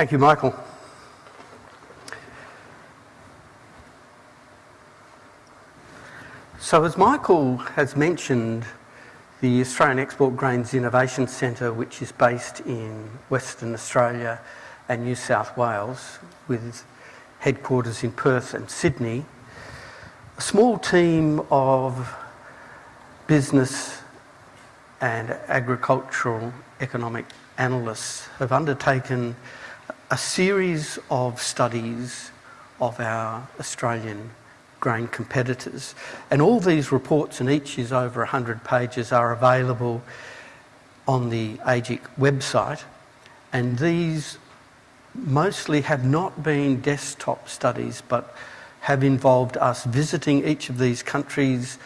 Thank you, Michael. So as Michael has mentioned, the Australian Export Grains Innovation Centre, which is based in Western Australia and New South Wales, with headquarters in Perth and Sydney, a small team of business and agricultural economic analysts have undertaken a series of studies of our Australian grain competitors. And all these reports, and each is over 100 pages, are available on the AEGIC website. And these mostly have not been desktop studies, but have involved us visiting each of these countries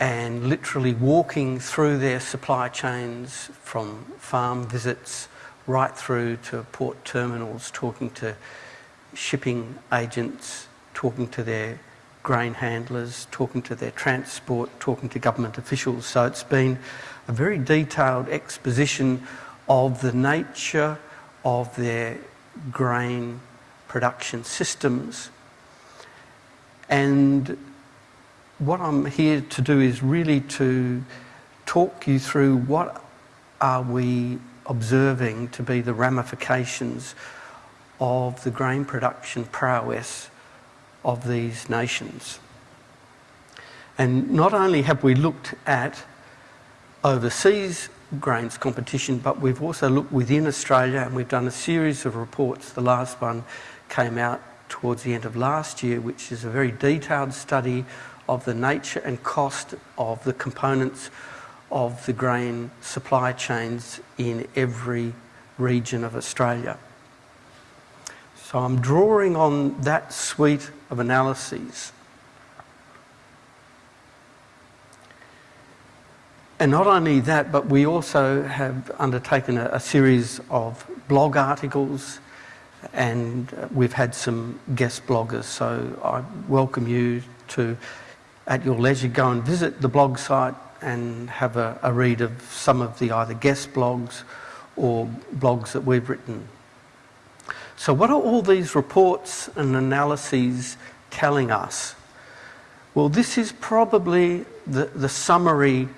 and literally walking through their supply chains from farm visits right through to port terminals, talking to shipping agents, talking to their grain handlers, talking to their transport, talking to government officials. So it's been a very detailed exposition of the nature of their grain production systems. And what I'm here to do is really to talk you through what are we observing to be the ramifications of the grain production prowess of these nations. And not only have we looked at overseas grains competition, but we've also looked within Australia and we've done a series of reports. The last one came out towards the end of last year, which is a very detailed study of the nature and cost of the components of the grain supply chains in every region of Australia. So I'm drawing on that suite of analyses. And not only that, but we also have undertaken a, a series of blog articles and uh, we've had some guest bloggers. So I welcome you to, at your leisure, go and visit the blog site and have a, a read of some of the either guest blogs or blogs that we've written so what are all these reports and analyses telling us? Well, this is probably the, the summary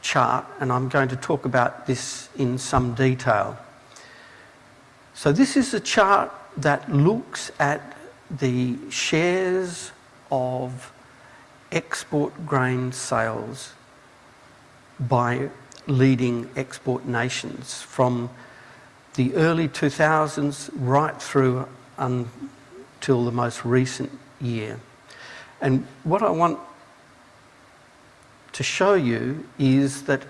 chart, and I'm going to talk about this in some detail. So this is a chart that looks at the shares of export grain sales by leading export nations from the early 2000s right through until the most recent year. And what I want to show you is that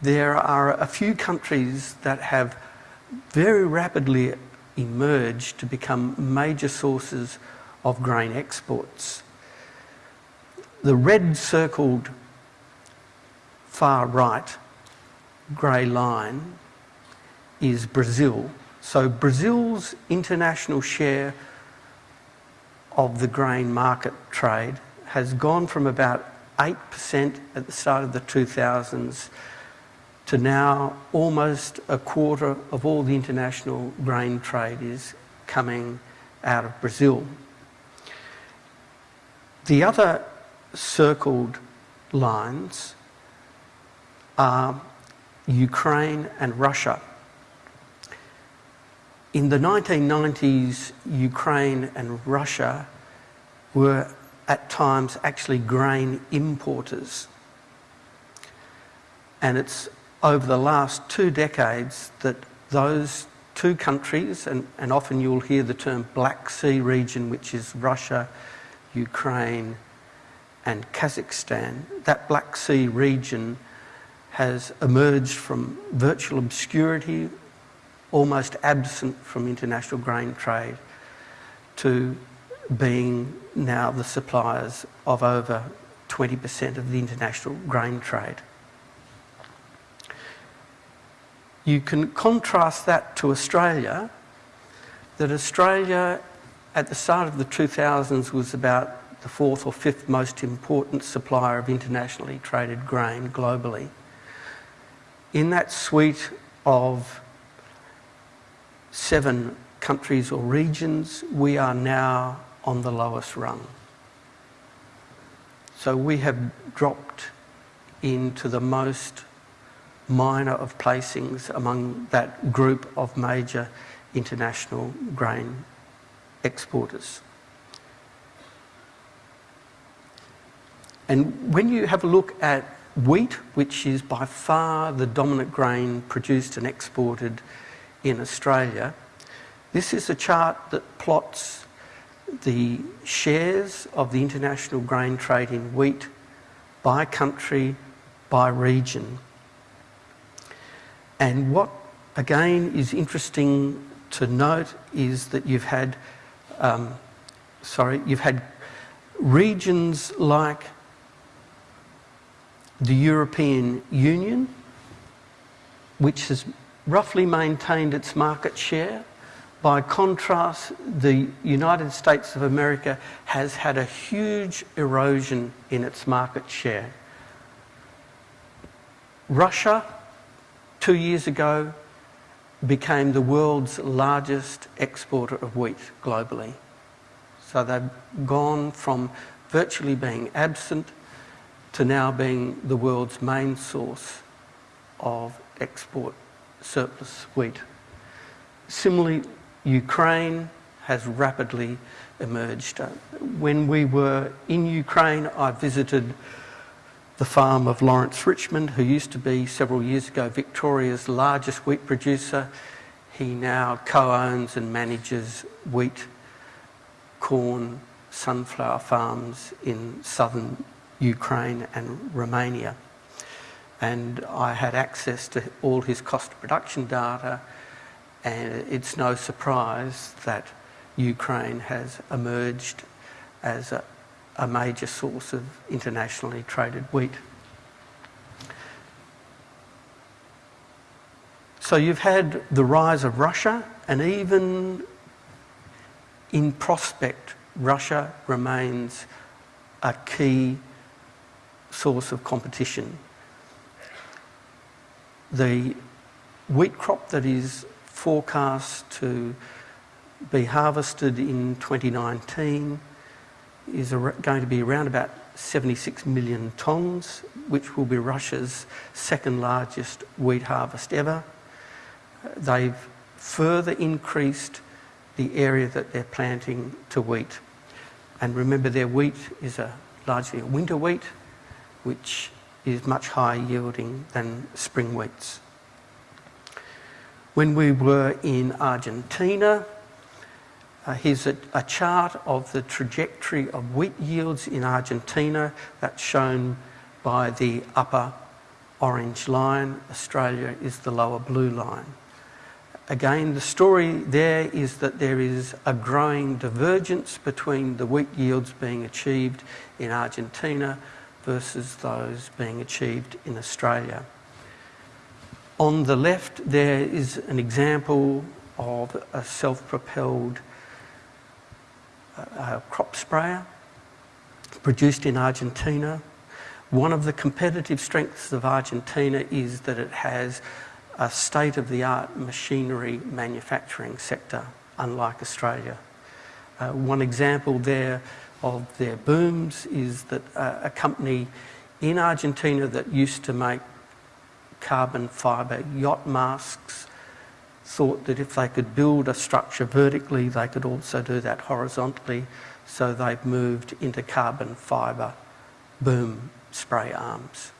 there are a few countries that have very rapidly emerged to become major sources of grain exports. The red circled far right grey line is Brazil. So Brazil's international share of the grain market trade has gone from about 8% at the start of the 2000s to now almost a quarter of all the international grain trade is coming out of Brazil. The other circled lines are Ukraine and Russia. In the 1990s, Ukraine and Russia were at times actually grain importers. And it's over the last two decades that those two countries, and, and often you'll hear the term Black Sea region, which is Russia, Ukraine, and Kazakhstan, that Black Sea region has emerged from virtual obscurity almost absent from international grain trade to being now the suppliers of over 20% of the international grain trade. You can contrast that to Australia, that Australia at the start of the 2000s was about the fourth or fifth most important supplier of internationally traded grain globally. In that suite of seven countries or regions, we are now on the lowest rung. So we have dropped into the most minor of placings among that group of major international grain exporters. And when you have a look at wheat, which is by far the dominant grain produced and exported in Australia, this is a chart that plots the shares of the international grain trade in wheat by country, by region. And what again is interesting to note is that you've had, um, sorry, you've had regions like the European Union, which has roughly maintained its market share. By contrast, the United States of America has had a huge erosion in its market share. Russia, two years ago, became the world's largest exporter of wheat globally. So they've gone from virtually being absent to now being the world's main source of export surplus wheat. Similarly, Ukraine has rapidly emerged. Uh, when we were in Ukraine, I visited the farm of Lawrence Richmond, who used to be several years ago Victoria's largest wheat producer. He now co-owns and manages wheat, corn, sunflower farms in southern Ukraine and Romania. And I had access to all his cost of production data and it's no surprise that Ukraine has emerged as a, a major source of internationally traded wheat. So you've had the rise of Russia and even in prospect, Russia remains a key source of competition. The wheat crop that is forecast to be harvested in 2019 is going to be around about 76 million tonnes, which will be Russia's second largest wheat harvest ever. They've further increased the area that they're planting to wheat. And remember their wheat is a largely a winter wheat, which is much higher yielding than spring wheats. When we were in Argentina, uh, here's a, a, chart of the trajectory of wheat yields in Argentina that's shown by the upper orange line. Australia is the lower blue line. Again, the story there is that there is a growing divergence between the wheat yields being achieved in Argentina versus those being achieved in Australia. On the left, there is an example of a self-propelled uh, crop sprayer produced in Argentina. One of the competitive strengths of Argentina is that it has a state-of-the-art machinery manufacturing sector, unlike Australia. Uh, one example there of their booms is that a company in Argentina that used to make carbon fibre yacht masks thought that if they could build a structure vertically, they could also do that horizontally. So they've moved into carbon fibre boom spray arms.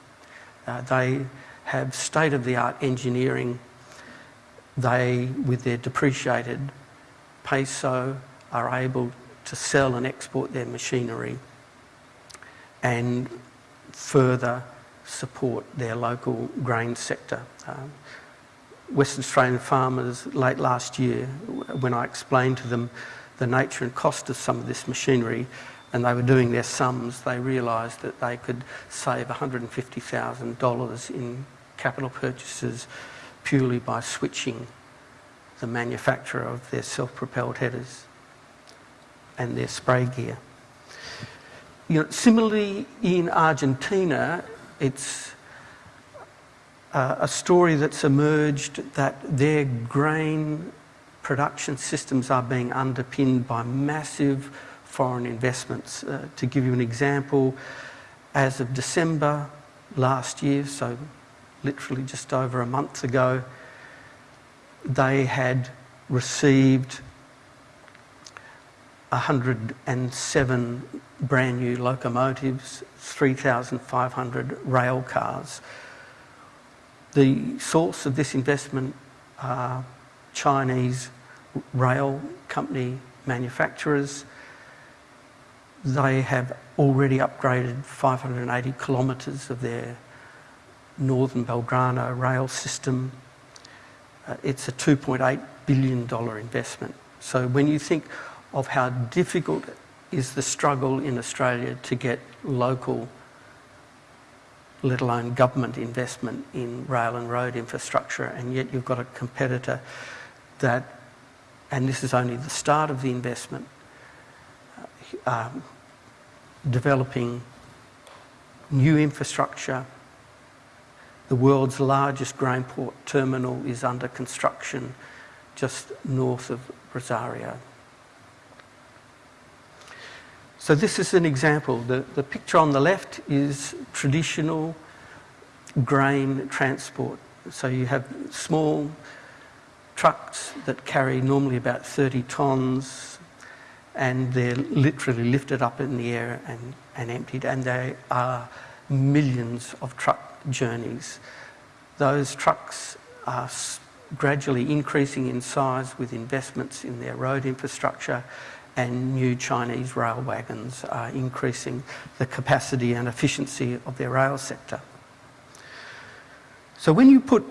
Uh, they have state-of-the-art engineering. They, with their depreciated peso, are able to sell and export their machinery and further support their local grain sector. Um, Western Australian farmers late last year, when I explained to them the nature and cost of some of this machinery, and they were doing their sums, they realised that they could save $150,000 in capital purchases purely by switching the manufacturer of their self-propelled headers and their spray gear. You know, similarly, in Argentina, it's uh, a story that's emerged that their grain production systems are being underpinned by massive foreign investments. Uh, to give you an example, as of December last year, so literally just over a month ago, they had received 107 brand new locomotives, 3,500 rail cars. The source of this investment are Chinese rail company manufacturers. They have already upgraded 580 kilometres of their northern Belgrano rail system. Uh, it's a $2.8 billion investment. So when you think of how difficult is the struggle in Australia to get local, let alone government investment in rail and road infrastructure, and yet you've got a competitor that, and this is only the start of the investment, um, developing new infrastructure. The world's largest grain port terminal is under construction just north of Rosario. So this is an example. The, the picture on the left is traditional grain transport. So you have small trucks that carry normally about 30 tonnes and they're literally lifted up in the air and, and emptied and they are millions of truck journeys. Those trucks are gradually increasing in size with investments in their road infrastructure and new Chinese rail wagons are increasing the capacity and efficiency of their rail sector. So when you put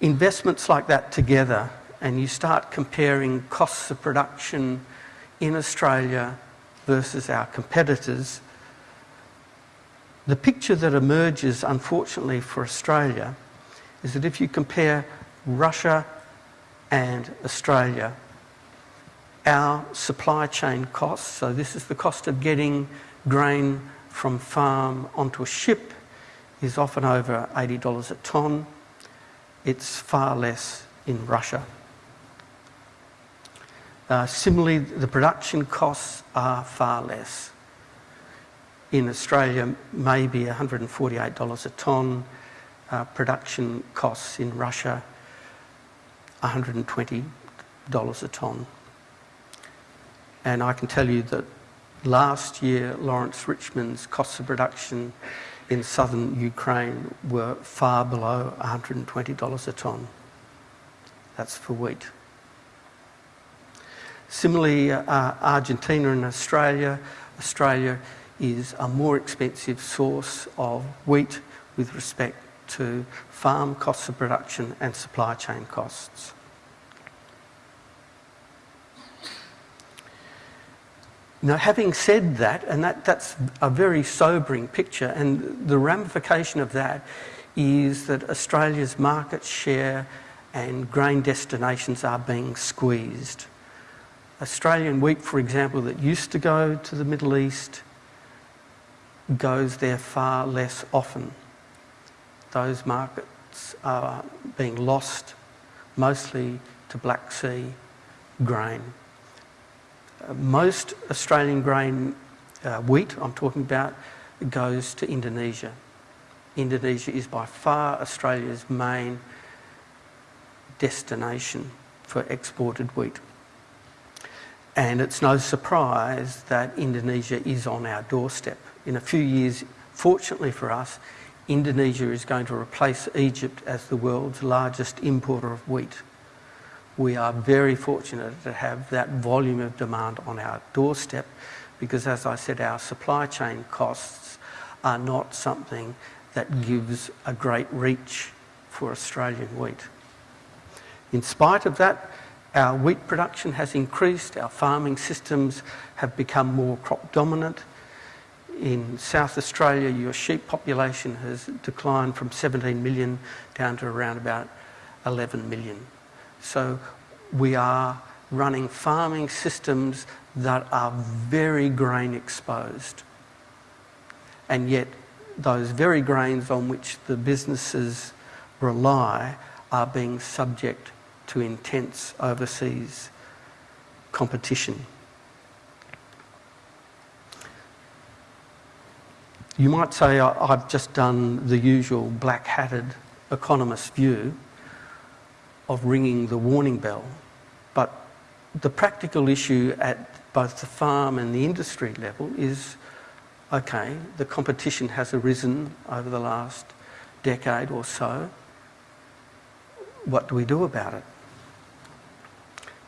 investments like that together and you start comparing costs of production in Australia versus our competitors, the picture that emerges, unfortunately for Australia, is that if you compare Russia and Australia, our supply chain costs, so this is the cost of getting grain from farm onto a ship, is often over $80 a tonne. It's far less in Russia. Uh, similarly, the production costs are far less. In Australia, maybe $148 a tonne. Uh, production costs in Russia, $120 a tonne. And I can tell you that last year, Lawrence Richmond's costs of production in southern Ukraine were far below $120 a tonne. That's for wheat. Similarly, uh, Argentina and Australia. Australia is a more expensive source of wheat with respect to farm costs of production and supply chain costs. Now, having said that, and that, that's a very sobering picture, and the ramification of that is that Australia's market share and grain destinations are being squeezed. Australian wheat, for example, that used to go to the Middle East goes there far less often. Those markets are being lost mostly to Black Sea grain most Australian grain uh, wheat, I'm talking about, goes to Indonesia. Indonesia is by far Australia's main destination for exported wheat. And it's no surprise that Indonesia is on our doorstep. In a few years, fortunately for us, Indonesia is going to replace Egypt as the world's largest importer of wheat we are very fortunate to have that volume of demand on our doorstep because, as I said, our supply chain costs are not something that gives a great reach for Australian wheat. In spite of that, our wheat production has increased, our farming systems have become more crop dominant. In South Australia, your sheep population has declined from 17 million down to around about 11 million. So we are running farming systems that are very grain exposed. And yet those very grains on which the businesses rely are being subject to intense overseas competition. You might say I've just done the usual black-hatted economist view of ringing the warning bell, but the practical issue at both the farm and the industry level is, okay, the competition has arisen over the last decade or so. What do we do about it?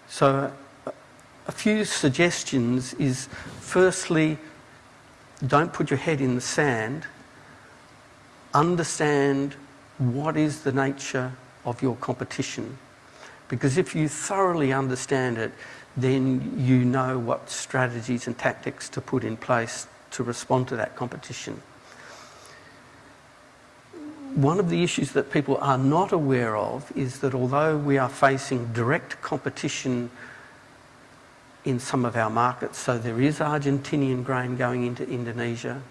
So a few suggestions is firstly, don't put your head in the sand. Understand what is the nature of your competition. Because if you thoroughly understand it, then you know what strategies and tactics to put in place to respond to that competition. One of the issues that people are not aware of is that although we are facing direct competition in some of our markets. So there is Argentinian grain going into Indonesia.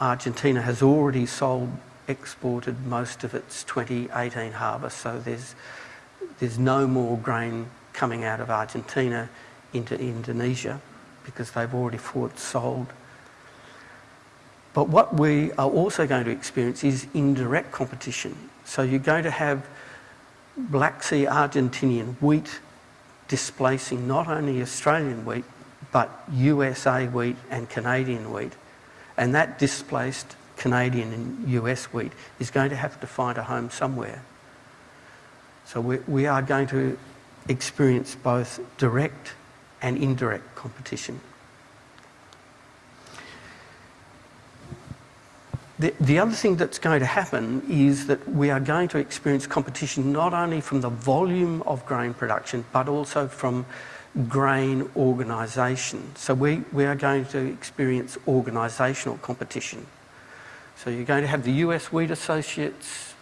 Argentina has already sold, exported most of its 2018 harvest, so there's, there's no more grain coming out of Argentina into Indonesia because they've already fought sold. But what we are also going to experience is indirect competition. So you're going to have Black Sea Argentinian wheat displacing not only Australian wheat, but USA wheat and Canadian wheat. And that displaced Canadian and US wheat is going to have to find a home somewhere. So we, we are going to experience both direct and indirect competition. The, the other thing that's going to happen is that we are going to experience competition not only from the volume of grain production, but also from grain organisation. So we, we are going to experience organisational competition. So you're going to have the US Wheat Associates,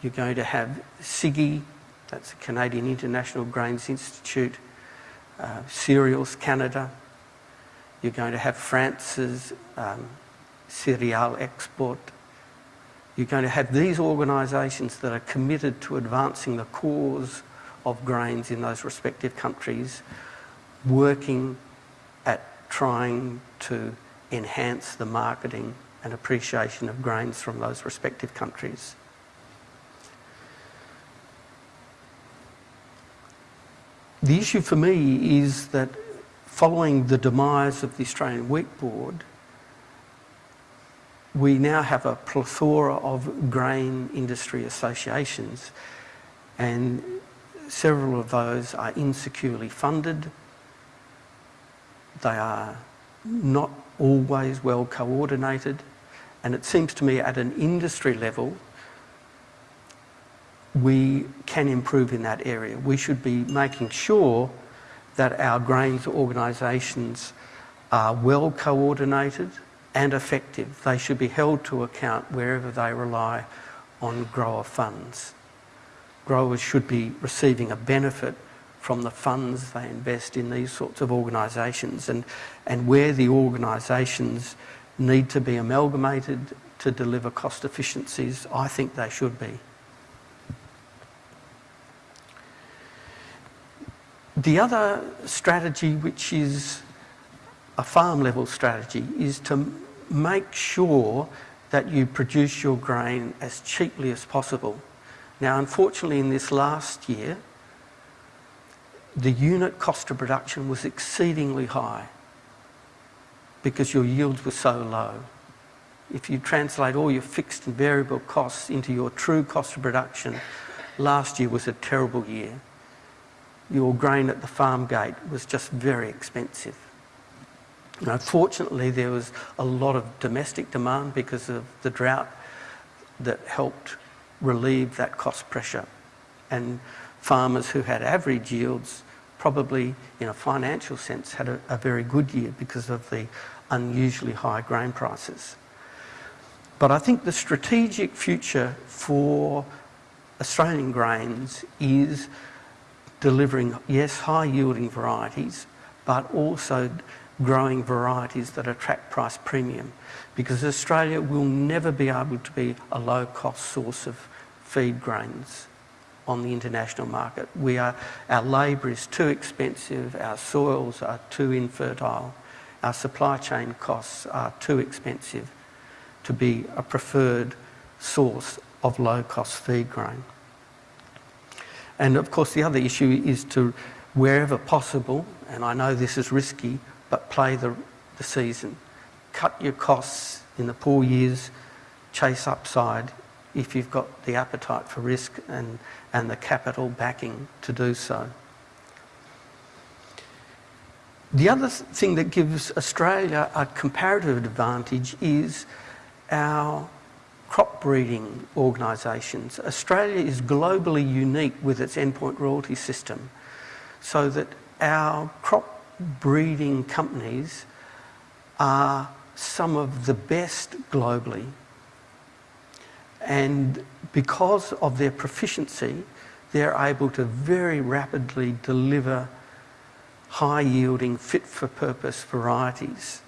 you're going to have CIGI, that's the Canadian International Grains Institute, uh, Cereals Canada, you're going to have France's um, cereal export. You're going to have these organisations that are committed to advancing the cause of grains in those respective countries, working at trying to enhance the marketing and appreciation of grains from those respective countries. The issue for me is that following the demise of the Australian Wheat Board, we now have a plethora of grain industry associations and several of those are insecurely funded. They are not always well coordinated and it seems to me at an industry level we can improve in that area. We should be making sure that our grains organisations are well coordinated and effective. They should be held to account wherever they rely on grower funds. Growers should be receiving a benefit from the funds they invest in these sorts of organisations and, and where the organisations need to be amalgamated to deliver cost efficiencies, I think they should be. The other strategy, which is a farm level strategy, is to make sure that you produce your grain as cheaply as possible. Now, unfortunately, in this last year, the unit cost of production was exceedingly high because your yields were so low. If you translate all your fixed and variable costs into your true cost of production, last year was a terrible year. Your grain at the farm gate was just very expensive. Now, fortunately, there was a lot of domestic demand because of the drought that helped relieve that cost pressure. And farmers who had average yields probably, in a financial sense, had a, a very good year because of the unusually high grain prices. But I think the strategic future for Australian grains is delivering, yes, high yielding varieties, but also growing varieties that attract price premium because Australia will never be able to be a low cost source of feed grains on the international market. We are, our labour is too expensive, our soils are too infertile, our supply chain costs are too expensive to be a preferred source of low-cost feed grain. And of course, the other issue is to, wherever possible, and I know this is risky, but play the, the season. Cut your costs in the poor years, chase upside if you've got the appetite for risk and, and the capital backing to do so. The other thing that gives Australia a comparative advantage is our crop breeding organisations. Australia is globally unique with its endpoint royalty system, so that our crop breeding companies are some of the best globally. And because of their proficiency, they're able to very rapidly deliver high yielding, fit for purpose varieties.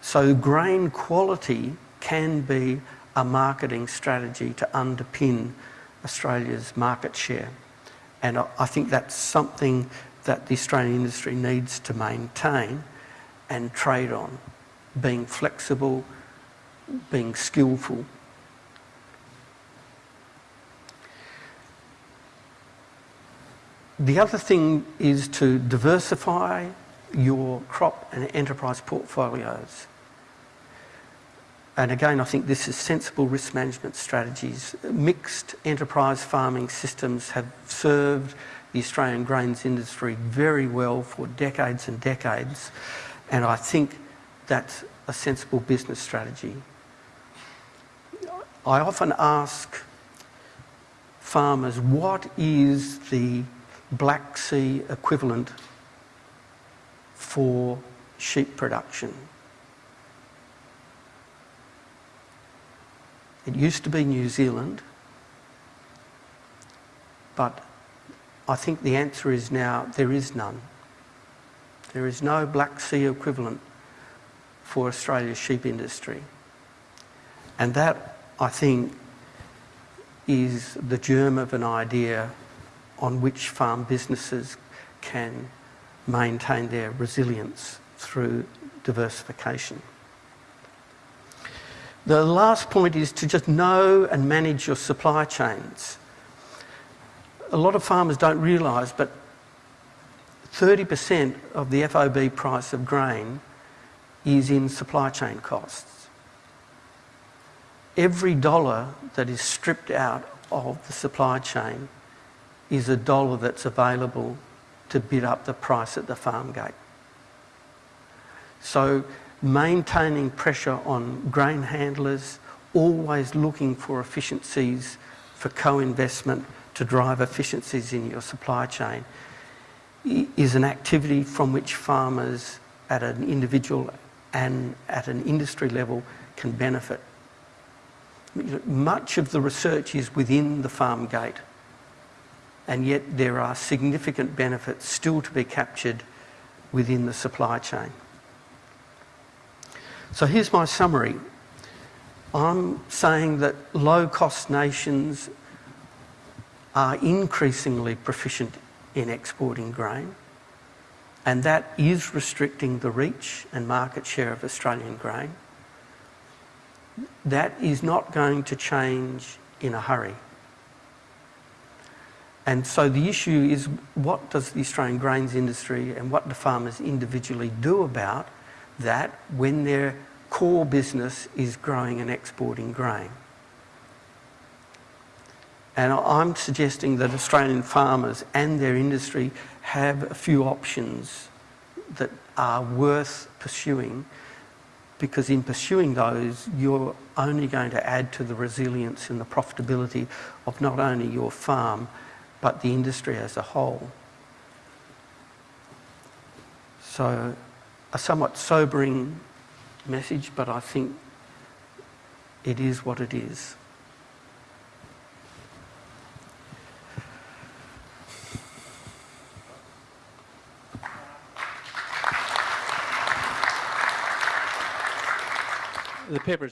So grain quality can be a marketing strategy to underpin Australia's market share. And I think that's something that the Australian industry needs to maintain and trade on, being flexible, being skillful. The other thing is to diversify your crop and enterprise portfolios. And again, I think this is sensible risk management strategies. Mixed enterprise farming systems have served the Australian grains industry very well for decades and decades. And I think that's a sensible business strategy. I often ask farmers, what is the Black Sea equivalent for sheep production? It used to be New Zealand, but I think the answer is now there is none. There is no Black Sea equivalent for Australia's sheep industry. And that, I think, is the germ of an idea on which farm businesses can maintain their resilience through diversification. The last point is to just know and manage your supply chains. A lot of farmers don't realise, but 30% of the FOB price of grain is in supply chain costs. Every dollar that is stripped out of the supply chain is a dollar that's available to bid up the price at the farm gate. So maintaining pressure on grain handlers, always looking for efficiencies for co-investment to drive efficiencies in your supply chain is an activity from which farmers at an individual and at an industry level can benefit. Much of the research is within the farm gate and yet there are significant benefits still to be captured within the supply chain. So here's my summary. I'm saying that low-cost nations are increasingly proficient in exporting grain, and that is restricting the reach and market share of Australian grain. That is not going to change in a hurry. And so the issue is what does the Australian grains industry and what do farmers individually do about that when their core business is growing and exporting grain. And I'm suggesting that Australian farmers and their industry have a few options that are worth pursuing because in pursuing those, you're only going to add to the resilience and the profitability of not only your farm, but the industry as a whole. So a somewhat sobering message, but I think it is what it is. The papers.